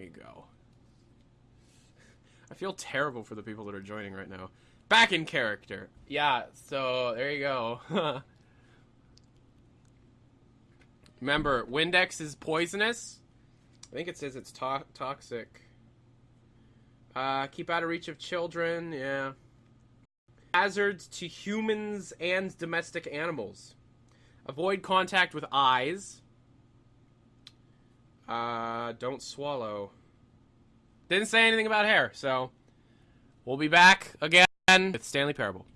you go. I feel terrible for the people that are joining right now. Back in character. Yeah, so there you go. Remember, Windex is poisonous. I think it says it's to- toxic. Uh, keep out of reach of children, yeah. Hazards to humans and domestic animals. Avoid contact with eyes. Uh, don't swallow. Didn't say anything about hair, so we'll be back again with Stanley Parable.